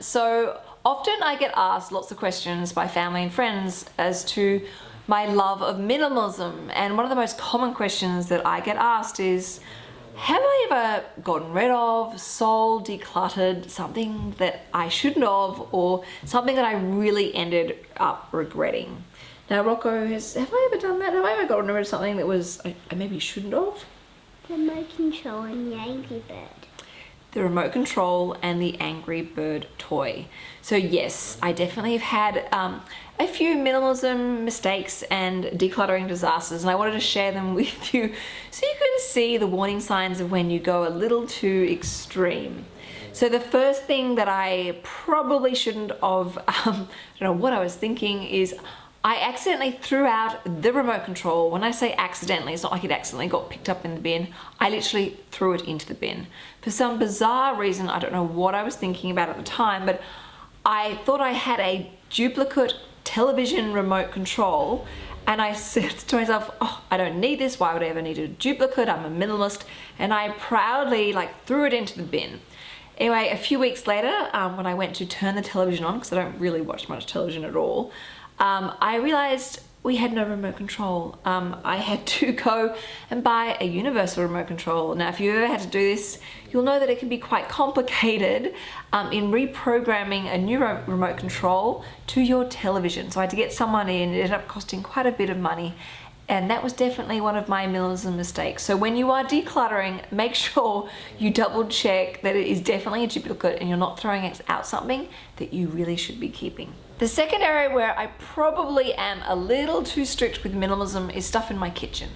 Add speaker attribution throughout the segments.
Speaker 1: So often I get asked lots of questions by family and friends as to my love of minimalism. And one of the most common questions that I get asked is, have I ever gotten rid of, sold, decluttered something that I shouldn't have or something that I really ended up regretting? Now Rocco, has, have I ever done that? Have I ever gotten rid of something that was I, I maybe shouldn't have?
Speaker 2: The control and the Angry Bird.
Speaker 1: The remote control and the Angry Bird toy. So yes, I definitely have had um, a few minimalism mistakes and decluttering disasters and I wanted to share them with you so you can see the warning signs of when you go a little too extreme. So the first thing that I probably shouldn't have, um, I don't know what I was thinking, is I accidentally threw out the remote control. When I say accidentally, it's not like it accidentally got picked up in the bin. I literally threw it into the bin. For some bizarre reason, I don't know what I was thinking about at the time, but I thought I had a duplicate television remote control and I said to myself, oh, I don't need this. Why would I ever need a duplicate? I'm a minimalist. And I proudly like threw it into the bin. Anyway, a few weeks later, um, when I went to turn the television on, because I don't really watch much television at all, um, I realized we had no remote control. Um, I had to go and buy a universal remote control. Now, if you've ever had to do this, you'll know that it can be quite complicated um, in reprogramming a new remote control to your television. So I had to get someone in, it ended up costing quite a bit of money and that was definitely one of my minimalism mistakes. So when you are decluttering, make sure you double check that it is definitely a duplicate and you're not throwing out something that you really should be keeping. The second area where I probably am a little too strict with minimalism is stuff in my kitchen.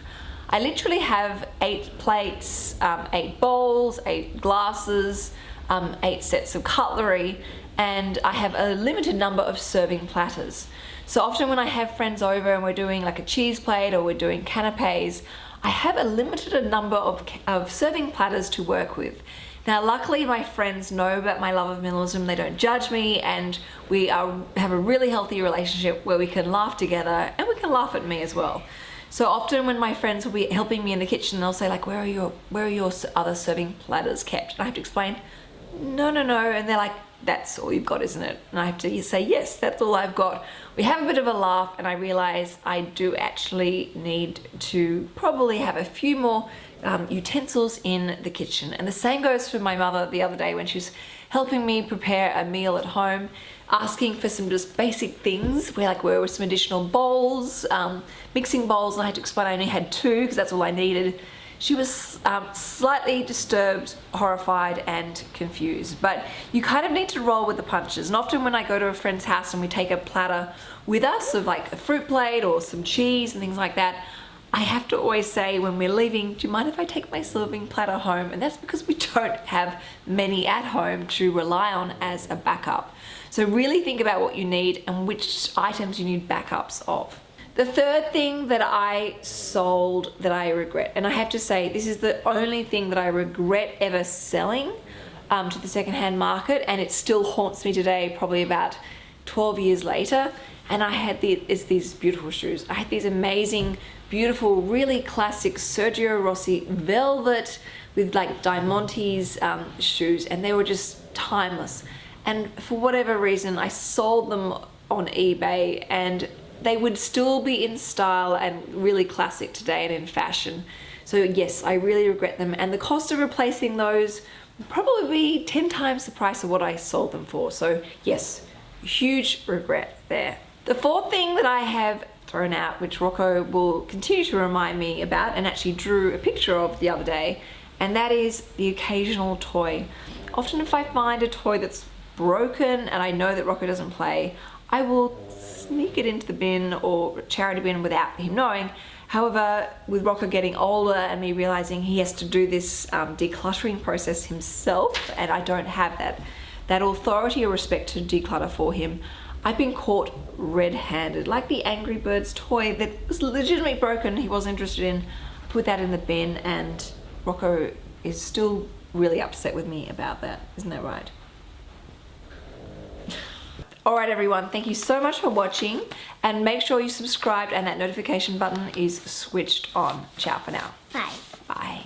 Speaker 1: I literally have eight plates, um, eight bowls, eight glasses, um, eight sets of cutlery, and I have a limited number of serving platters. So often when I have friends over and we're doing like a cheese plate or we're doing canapes, I have a limited number of, of serving platters to work with. Now, luckily my friends know about my love of minimalism. They don't judge me and we are, have a really healthy relationship where we can laugh together and we can laugh at me as well. So often when my friends will be helping me in the kitchen, they'll say like, where are your, where are your other serving platters kept? And I have to explain, no, no, no. And they're like, that's all you've got, isn't it? And I have to say, yes, that's all I've got. We have a bit of a laugh and I realize I do actually need to probably have a few more um, utensils in the kitchen. And the same goes for my mother the other day when she was helping me prepare a meal at home, asking for some just basic things, where like where were some additional bowls, um, mixing bowls, and I had to explain I only had two because that's all I needed she was um, slightly disturbed, horrified and confused. But you kind of need to roll with the punches. And often when I go to a friend's house and we take a platter with us of like a fruit plate or some cheese and things like that, I have to always say when we're leaving, do you mind if I take my serving platter home? And that's because we don't have many at home to rely on as a backup. So really think about what you need and which items you need backups of. The third thing that I sold that I regret, and I have to say this is the only thing that I regret ever selling um, to the secondhand market and it still haunts me today probably about 12 years later and I had the, it's these beautiful shoes. I had these amazing, beautiful, really classic Sergio Rossi velvet with like Diamantes um, shoes and they were just timeless. And for whatever reason, I sold them on eBay and they would still be in style and really classic today and in fashion. So yes, I really regret them. And the cost of replacing those would probably be 10 times the price of what I sold them for. So yes, huge regret there. The fourth thing that I have thrown out, which Rocco will continue to remind me about and actually drew a picture of the other day, and that is the occasional toy. Often if I find a toy that's broken and I know that Rocco doesn't play, I will sneak it into the bin or charity bin without him knowing. However, with Rocco getting older and me realizing he has to do this um, decluttering process himself and I don't have that, that authority or respect to declutter for him, I've been caught red-handed, like the Angry Birds toy that was legitimately broken, he was interested in, put that in the bin and Rocco is still really upset with me about that, isn't that right? Alright everyone, thank you so much for watching and make sure you subscribe and that notification button is switched on. Ciao for now. Bye.
Speaker 2: Bye.